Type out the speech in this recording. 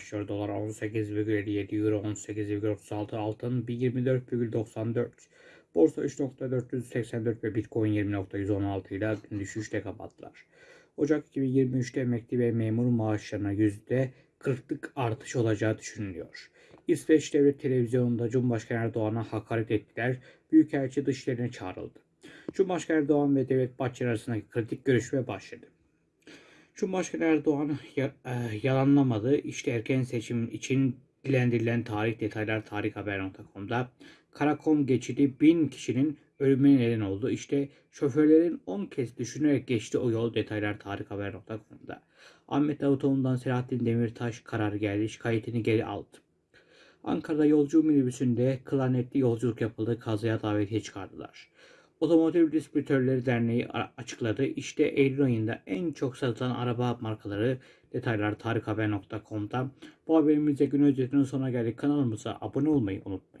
başlıyor. Dolar 18,57, Euro 18,36, altın 24,94. Borsa 3.484 ve Bitcoin 20.116 ile düşüşle kapattılar. Ocak 2023'te emekli ve memur maaşlarına %40'lık artış olacağı düşünülüyor. İsveç Devlet Televizyonu'nda Cumhurbaşkanı Erdoğan'a hakaret ettiler. Büyükelçi dışlarına çağrıldı. Cumhurbaşkanı Erdoğan ve Devlet Bahçeli arasındaki kritik görüşme başladı. Cumhurbaşkanı Erdoğan e, yalanlamadı. İşte erken seçim için dilendirilen tarih detaylar tarikhaber.com'da. Karakom geçidi bin kişinin ölümüne neden oldu. İşte şoförlerin 10 kez düşünerek geçti o yol detaylar tarikhaber.com'da. Ahmet Davutoğlu'ndan Selahattin Demirtaş karar geldi. Şikayetini geri aldı. Ankara'da yolcu minibüsünde klarnetli yolculuk yapıldı. Kazaya davetiye çıkardılar. Otomotiv Distribütörleri Derneği açıkladı. İşte Eylül ayında en çok satılan araba markaları detaylar tarikhaber.com'da. Bu haberimizde gün özetinin sonuna geldik. Kanalımıza abone olmayı unutmayın.